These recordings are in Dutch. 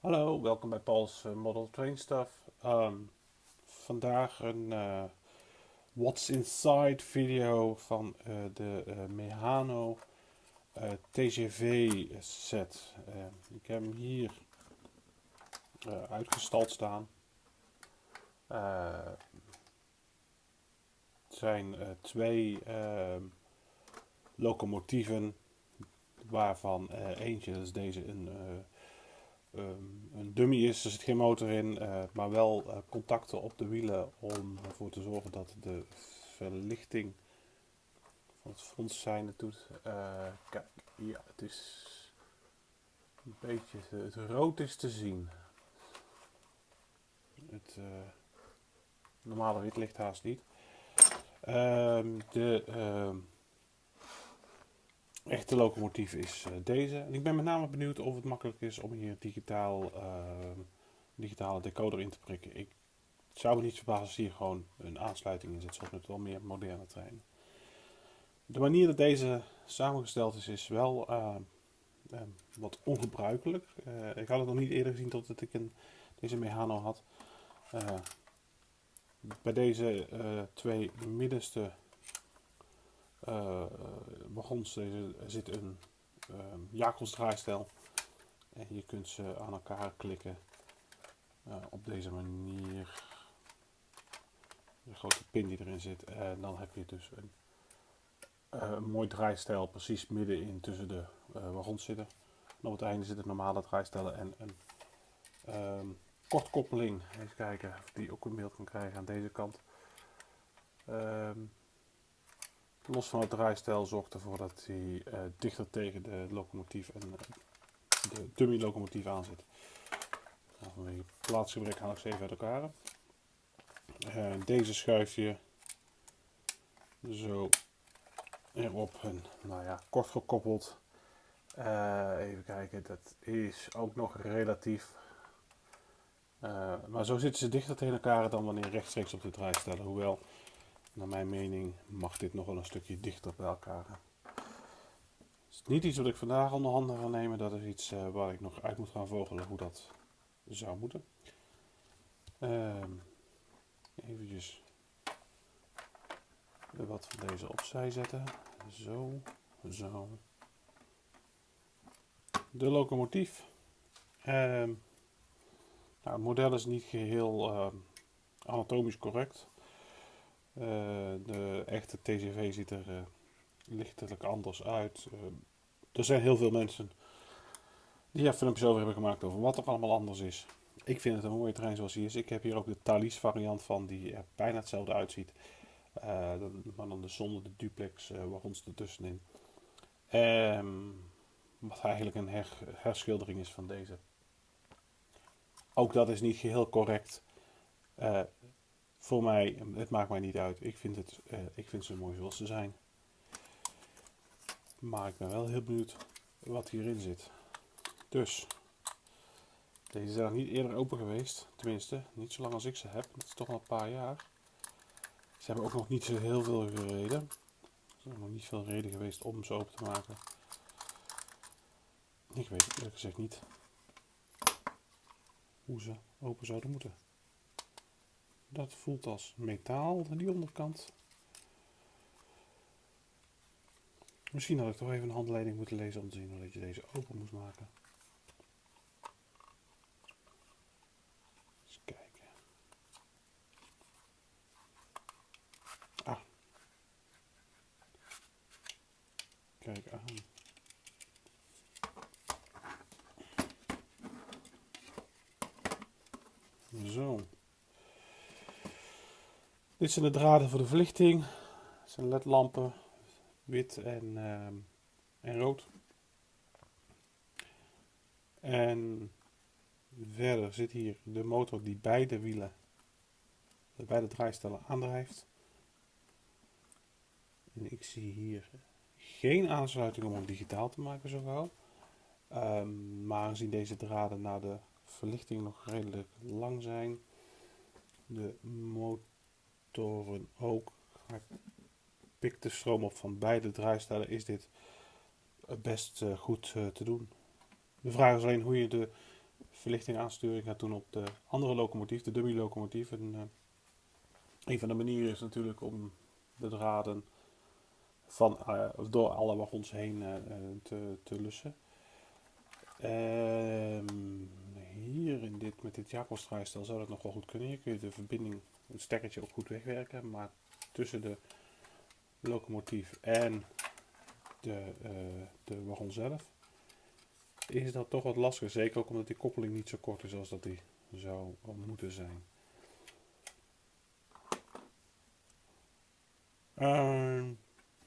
Hallo, welkom bij Paul's eh, Model Train Stuff. Ehm, vandaag een eh, What's Inside video van eh, de eh, Mehano eh, TGV set. Ehm, ik heb hem hier uitgestald staan. Eh, het zijn twee ehm, locomotieven waarvan eentje, is deze, een ehm, een dummy is, er zit geen motor in, eh, maar wel eh, contacten op de wielen om ervoor te zorgen dat de verlichting van het frontzijn het doet. Eh, kijk, ja, het is een beetje, het rood is te zien. Het normale wit ligt haast niet. Ehm, de ehm, echte locomotief is eh, deze. En ik ben met name benieuwd of het makkelijk is om hier digitaal, ehm, digitale decoder in te prikken. Ik zou me niet verbazen als hier gewoon een aansluiting in zit, zoals met wel meer moderne treinen. De manier dat deze samengesteld is, is wel ehm, ehm, wat ongebruikelijk. Eh, ik had het nog niet eerder gezien totdat ik een, deze Mehano had. Eh, bij deze twee middenste wagons er zit een ehm Jacobs draaistel. En je kunt ze aan elkaar klikken eh, op deze manier. De grote pin die erin zit. En dan heb je dus een, eh, een mooi draaistel precies middenin tussen de eh, wagons zitten. En op het einde zitten normale draaistellen en een ehm, kortkoppeling. Even kijken of die ook in beeld kan krijgen aan deze kant. Ehm, los van het draaistel zorgt ervoor dat hij eh, dichter tegen de locomotief en eh, de dummy locomotief aan zit. Nou, vanwege plaatsgebrek haal ik ze even uit elkaar. Eh, deze schuif je zo erop en nou ja, kort gekoppeld. Even kijken, dat is ook nog relatief. Maar zo zitten ze dichter tegen elkaar dan wanneer rechtstreeks op de draaistellen. Hoewel, naar mijn mening, mag dit nog wel een stukje dichter bij elkaar. Het is niet iets wat ik vandaag onder handen ga nemen. Dat is iets eh, waar ik nog uit moet gaan vogelen hoe dat zou moeten. Ehm eventjes wat van deze opzij zetten. Zo, zo. De locomotief. Ehm, nou, het model is niet geheel ehm, anatomisch correct. Eh, de echte TGV ziet er eh, lichtelijk anders uit. Eh, er zijn heel veel mensen die er filmpjes over hebben gemaakt over wat er allemaal anders is. Ik vind het een mooie trein zoals hij is. Ik heb hier ook de Thalys variant van, die er bijna hetzelfde uitziet. Maar dan dus zonder de duplex wagons ertussenin. Ehm wat eigenlijk een her- herschildering is van deze. Ook dat is niet geheel correct. Voor mij, het maakt mij niet uit. Ik vind, het, eh, ik vind ze mooi zoals ze zijn. Maar ik ben wel heel benieuwd wat hierin zit. Dus, deze zijn nog niet eerder open geweest. Tenminste, niet zo lang als ik ze heb. Dat is toch al een paar jaar. Ze hebben ook nog niet zo heel veel gereden. Er is nog niet veel reden geweest om ze open te maken. Ik weet eerlijk gezegd niet hoe ze open zouden moeten. Dat voelt als metaal, die onderkant. Misschien had ik toch even een handleiding moeten lezen om te zien hoe dat je deze open moest maken. Eens kijken. Ah. Kijk aan. Zo. Dit zijn de draden voor de verlichting. Het zijn ledlampen, wit en, ehm, en rood. En verder zit hier de motor die beide wielen, de beide draaistellen aandrijft. En ik zie hier geen aansluiting om hem digitaal te maken zo gauw. Ehm, maar aangezien deze draden naar de verlichting nog redelijk lang zijn, de motoren ook, hij pikt de stroom op van beide draaistellen, is dit best eh, goed eh, te doen. De vraag is alleen hoe je de verlichting aansturing gaat doen op de andere locomotief, de dummy locomotief. En, uh, een van de manieren is natuurlijk om de draden van, door alle wagons heen te, te lussen. Ehm, hier in dit, met dit Jacobsdraaistel zou dat nog wel goed kunnen. Hier kun je de verbinding, het stekkertje ook goed wegwerken. Maar tussen de locomotief en de, de wagon zelf is dat toch wat lastiger. Zeker ook omdat die koppeling niet zo kort is als dat die zou moeten zijn. Uh,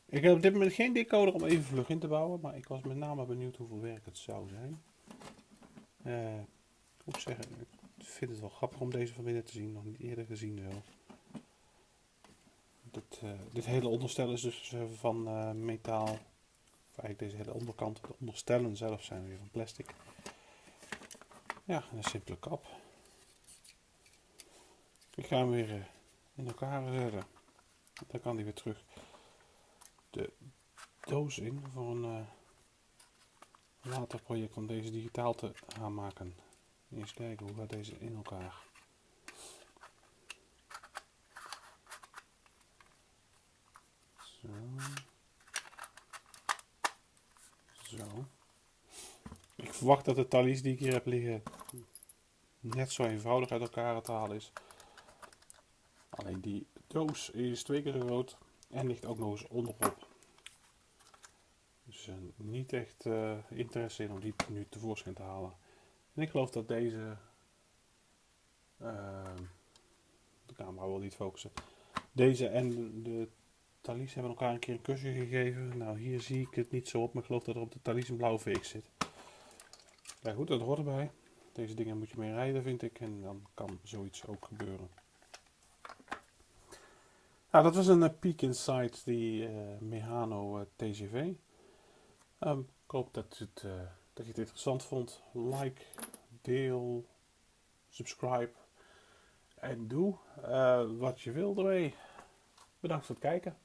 ik heb op dit moment geen decoder om even vlug in te bouwen, maar ik was met name benieuwd hoeveel werk het zou zijn. Uh, zeggen, ik vind het wel grappig om deze van binnen te zien, nog niet eerder gezien zo. Dit, uh, dit hele onderstel is dus van uh, metaal eigenlijk deze hele onderkant, de onderstellen zelf zijn weer van plastic. Ja, een simpele kap. Ik ga hem weer eh, in elkaar zetten. Dan kan hij weer terug de doos in voor een later project om deze digitaal te gaan maken. Eens kijken hoe gaat deze in elkaar. Zo. Zo. Ik verwacht dat de talies die ik hier heb liggen net zo eenvoudig uit elkaar te halen is. Alleen die doos is twee keer groot en ligt ook nog eens onderop. Dus uh, niet echt uh, interesse in om die nu tevoorschijn te halen. En ik geloof dat deze... Uh, de camera wil niet focussen. Deze en de Thalys hebben elkaar een keer een kusje gegeven. Nou, hier zie ik het niet zo op, maar ik geloof dat er op de Thalys een blauwe VX zit. Ja goed, dat hoort erbij. Deze dingen moet je mee rijden, vind ik. En dan kan zoiets ook gebeuren. Nou, dat was een uh, Peek Inside die uh, Mehano uh, TGV. Um, ik hoop dat, het, dat je het interessant vond. Like, deel, subscribe en doe wat je wil ermee. Bedankt voor het kijken.